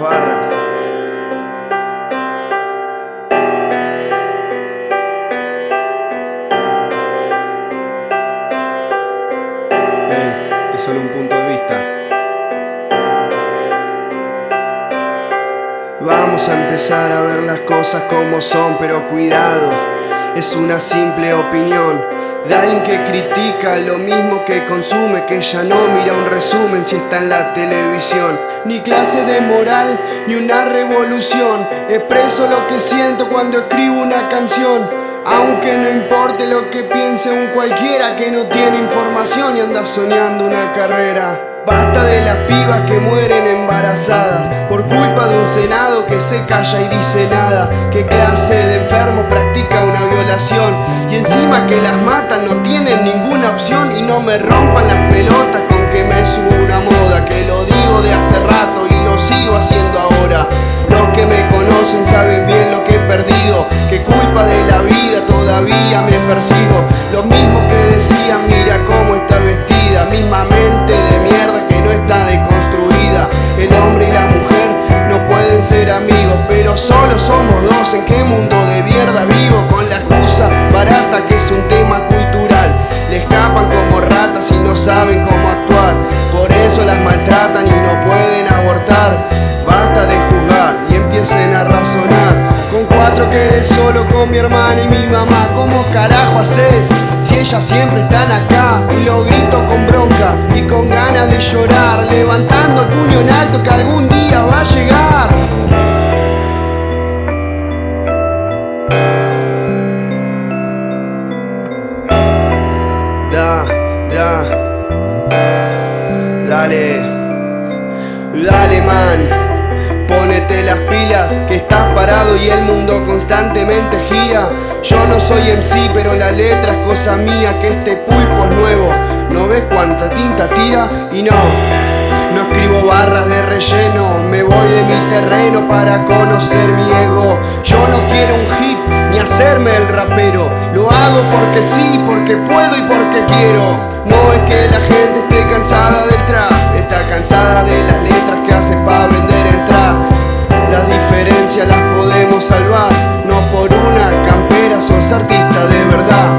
Barras. Ey, es solo un punto de vista. Vamos a empezar a ver las cosas como son, pero cuidado, es una simple opinión de alguien que critica lo mismo que consume, que ya no mira un resumen si está en la televisión. Ni clase de moral, ni una revolución. Expreso lo que siento cuando escribo una canción. Aunque no importe lo que piense un cualquiera que no tiene información y anda soñando una carrera. Basta de las pibas que mueren embarazadas por culpa de un senado que se calla y dice nada. ¿Qué clase de enfermo practica una violación? Y encima que las matan no tienen ninguna opción y no me rompan las pelotas con que me subo una moda. Que lo digo de hace rato y lo sigo haciendo ahora. Los que me conocen saben bien lo que he perdido. Que culpa de la vida todavía me persigo. Los mismos que decían, mira pero solo somos dos. ¿En qué mundo de mierda vivo? Con la excusa barata que es un tema cultural. Le escapan como ratas y no saben cómo actuar. Por eso las maltratan y no pueden abortar. Basta de juzgar y empiecen a razonar. Con cuatro quedé solo con mi hermana y mi mamá. ¿Cómo carajo haces si ellas siempre están acá? Y lo grito con bronca y con ganas de llorar. Levantando el puño en alto que algún día va a llegar. Dale, dale man, ponete las pilas que estás parado y el mundo constantemente gira. Yo no soy MC, pero la letra es cosa mía, que este pulpo es nuevo. ¿No ves cuánta tinta tira? Y no, no escribo barras de relleno, me voy de mi terreno para conocer mi ego. Yo no quiero un hit ni hacerme el rapero, lo hago porque sí, porque puedo y porque quiero. No es que la gente esté cansada del artista de verdad.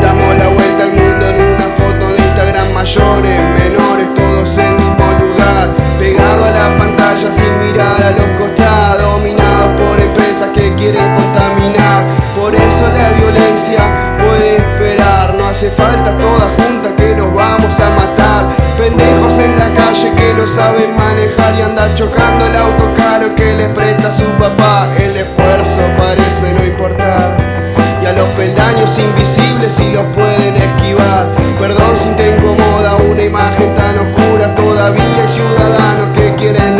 Damos la vuelta al mundo en una foto de Instagram mayores, menores, todos en el mismo lugar. Pegado a la pantalla sin mirar a los costados, dominados por empresas que quieren contaminar. Por eso la violencia puede esperar, no hace falta toda junta que nos vamos a matar. Pendejos en la calle que no saben manejar y andan chocando el auto caro que le presta su papá. El esfuerzo parece no peldaños invisibles si los pueden esquivar. Perdón si te incomoda una imagen tan oscura. Todavía hay ciudadanos que quieren